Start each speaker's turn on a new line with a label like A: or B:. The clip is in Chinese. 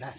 A: 来